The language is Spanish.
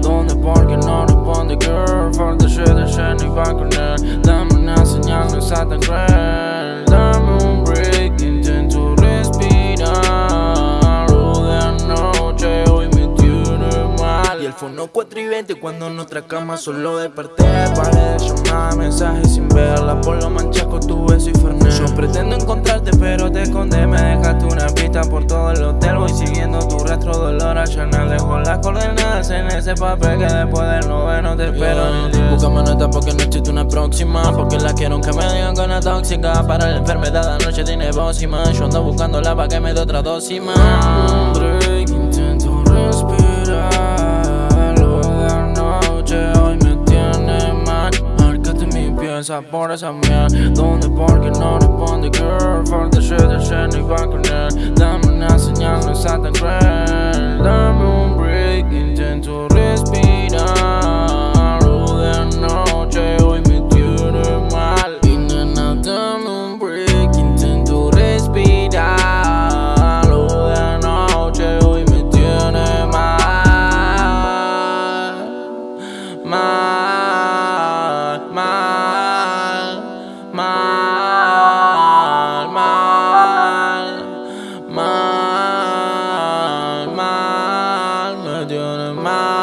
¿Dónde? Porque no responde, girl. For the shit, the shit, ni va con él. Está tan. Dame un break, intento respirar. Noche hoy me tiene mal. Y el fono 4 y 20 cuando nuestra cama solo desperté Paré de llamar mensajes sin verla Por lo manchaco tu beso y fernet Yo pretendo encontrarte pero te escondé Me dejaste una pista por todo el hotel Voy siguiendo tu rastro, dolor a Chanel Dejo en ese papel Que después del noveno te espero día Búscame nota porque no existe una próxima Porque la quiero que me digan con la tóxica Para la enfermedad anoche tiene más Yo ando buscándola para que me dé otra dosis más un break, intento respirar. La noche hoy me tiene mal. Márcate mi piel, sabor esa miel. ¿Dónde? Porque no responde, girl. Tiene